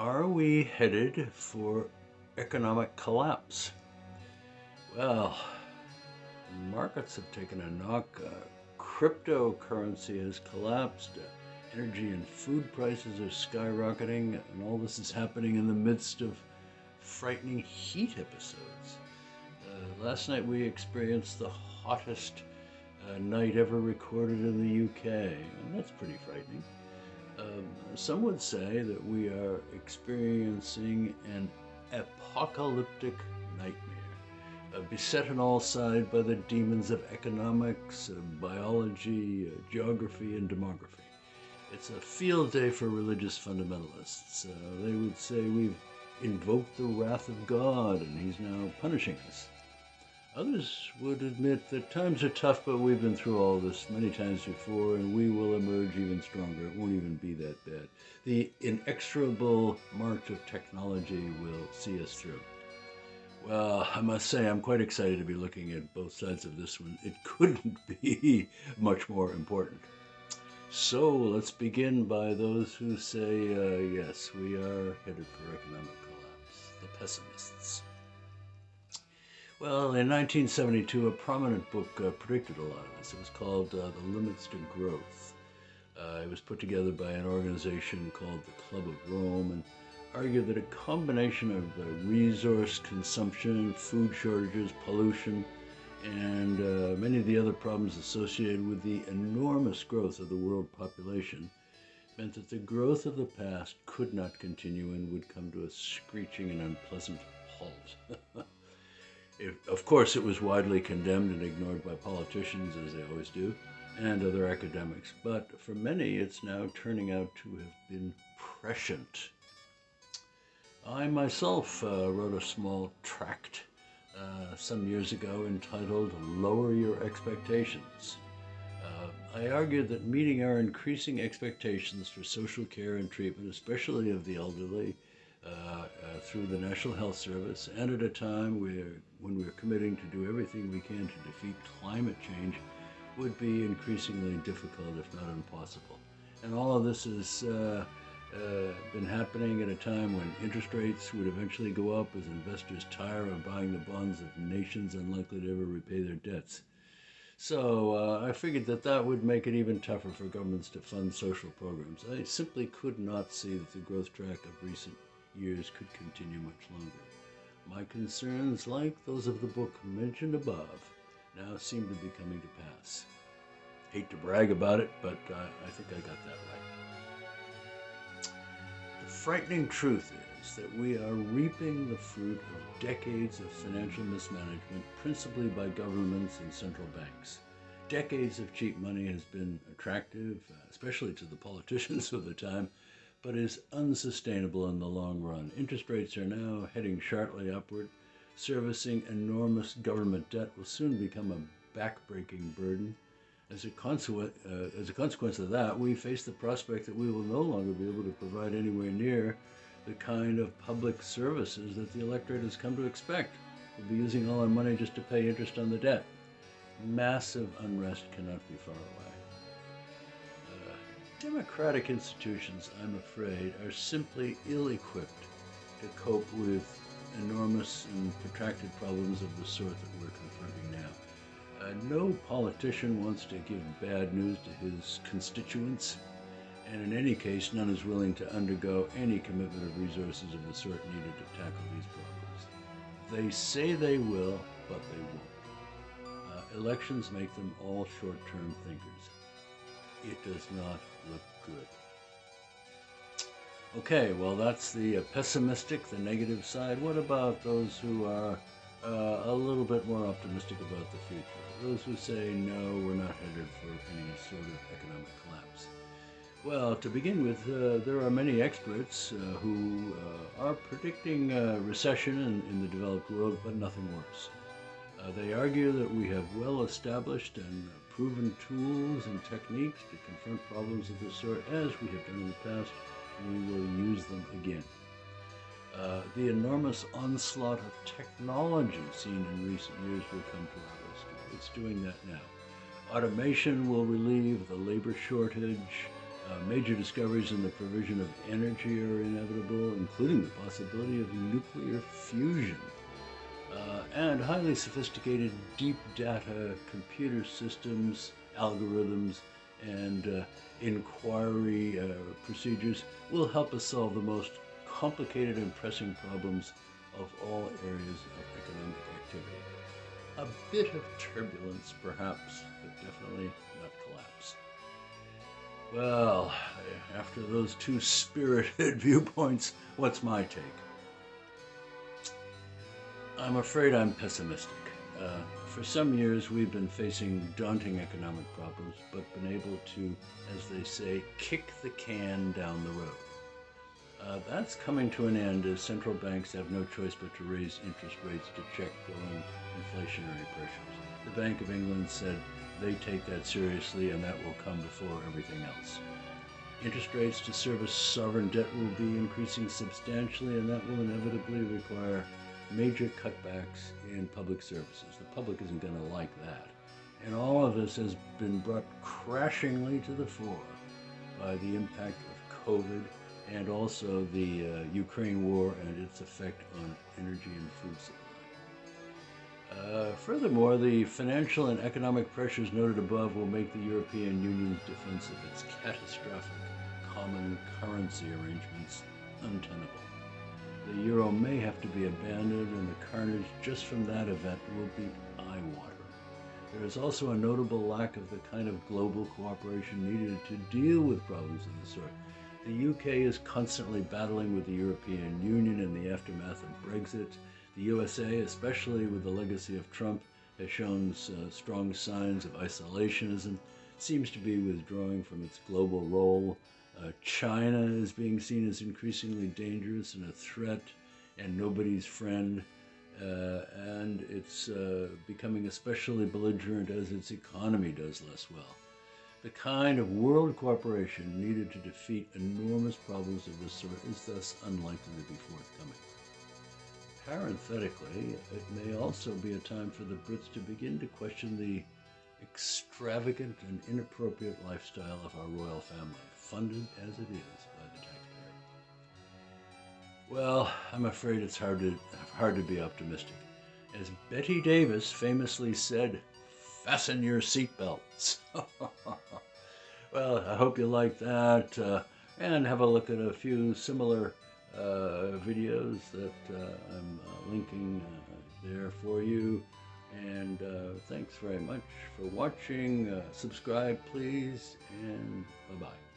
Are we headed for economic collapse? Well, markets have taken a knock. Uh, cryptocurrency has collapsed. Uh, energy and food prices are skyrocketing, and all this is happening in the midst of frightening heat episodes. Uh, last night we experienced the hottest uh, night ever recorded in the UK, and that's pretty frightening. Um, some would say that we are experiencing an apocalyptic nightmare, uh, beset on all sides by the demons of economics, uh, biology, uh, geography, and demography. It's a field day for religious fundamentalists. Uh, they would say we've invoked the wrath of God and He's now punishing us. Others would admit that times are tough, but we've been through all this many times before, and we will emerge even stronger. It won't even be that bad. The inexorable march of technology will see us through. Well, I must say, I'm quite excited to be looking at both sides of this one. It couldn't be much more important. So let's begin by those who say, uh, yes, we are headed for economic collapse, the pessimists. Well, in 1972, a prominent book uh, predicted a lot of this. It was called uh, The Limits to Growth. Uh, it was put together by an organization called the Club of Rome and argued that a combination of uh, resource consumption, food shortages, pollution, and uh, many of the other problems associated with the enormous growth of the world population meant that the growth of the past could not continue and would come to a screeching and unpleasant halt. Of course, it was widely condemned and ignored by politicians, as they always do, and other academics. But for many, it's now turning out to have been prescient. I myself uh, wrote a small tract uh, some years ago entitled Lower Your Expectations. Uh, I argued that meeting our increasing expectations for social care and treatment, especially of the elderly, through the National Health Service, and at a time where, when we're committing to do everything we can to defeat climate change, would be increasingly difficult, if not impossible. And all of this has uh, uh, been happening at a time when interest rates would eventually go up as investors tire of buying the bonds of nations unlikely to ever repay their debts. So uh, I figured that that would make it even tougher for governments to fund social programs. I simply could not see that the growth track of recent years could continue much longer. My concerns, like those of the book mentioned above, now seem to be coming to pass. Hate to brag about it, but uh, I think I got that right. The frightening truth is that we are reaping the fruit of decades of financial mismanagement, principally by governments and central banks. Decades of cheap money has been attractive, uh, especially to the politicians of the time, but is unsustainable in the long run. Interest rates are now heading sharply upward. Servicing enormous government debt will soon become a backbreaking burden. As a, consequence, uh, as a consequence of that, we face the prospect that we will no longer be able to provide anywhere near the kind of public services that the electorate has come to expect. We'll be using all our money just to pay interest on the debt. Massive unrest cannot be far away. Democratic institutions, I'm afraid, are simply ill-equipped to cope with enormous and protracted problems of the sort that we're confronting now. Uh, no politician wants to give bad news to his constituents, and in any case, none is willing to undergo any commitment of resources of the sort needed to tackle these problems. They say they will, but they won't. Uh, elections make them all short-term thinkers it does not look good. Okay, well, that's the uh, pessimistic, the negative side. What about those who are uh, a little bit more optimistic about the future? Those who say, no, we're not headed for any sort of economic collapse. Well, to begin with, uh, there are many experts uh, who uh, are predicting recession in, in, the developed world, but nothing worse. Uh, they argue that we have well-established and proven tools and techniques to confront problems of this sort as we have done in the past, we will use them again. Uh, the enormous onslaught of technology seen in recent years will come to our rescue. It's doing that now. Automation will relieve the labor shortage. Uh, major discoveries in the provision of energy are inevitable, including the possibility of nuclear fusion. Uh, and highly sophisticated deep data computer systems, algorithms, and uh, inquiry uh, procedures will help us solve the most complicated and pressing problems of all areas of economic activity. A bit of turbulence, perhaps, but definitely not collapse. Well, after those two spirited viewpoints, what's my take? I'm afraid I'm pessimistic. Uh, for some years, we've been facing daunting economic problems, but been able to, as they say, kick the can down the road. Uh, that's coming to an end as central banks have no choice but to raise interest rates to check growing inflationary pressures. The Bank of England said they take that seriously and that will come before everything else. Interest rates to service sovereign debt will be increasing substantially and that will inevitably require major cutbacks in public services. The public isn't going to like that. And all of this has been brought crashingly to the fore by the impact of COVID and also the uh, Ukraine war and its effect on energy and food supply. Uh, furthermore, the financial and economic pressures noted above will make the European Union's defense of its catastrophic common currency arrangements untenable. The euro may have to be abandoned, and the carnage just from that event will be eye-watering. There is also a notable lack of the kind of global cooperation needed to deal with problems of this sort. The UK is constantly battling with the European Union in the aftermath of Brexit. The USA, especially with the legacy of Trump, has shown uh, strong signs of isolationism, seems to be withdrawing from its global role. Uh, China is being seen as increasingly dangerous and a threat and nobody's friend. Uh, and it's uh, becoming especially belligerent as its economy does less well the kind of world cooperation needed to defeat enormous problems of this sort is thus unlikely to be forthcoming. Parenthetically, it may also be a time for the Brits to begin to question the extravagant and inappropriate lifestyle of our royal family, funded as it is by the taxpayer. Well, I'm afraid it's hard to, hard to be optimistic. As Bette Davis famously said, fasten your seatbelts. well, I hope you like that uh, and have a look at a few similar uh, videos that uh, I'm uh, linking uh, there for you. And uh, thanks very much for watching. subscribe, please, and bye-bye.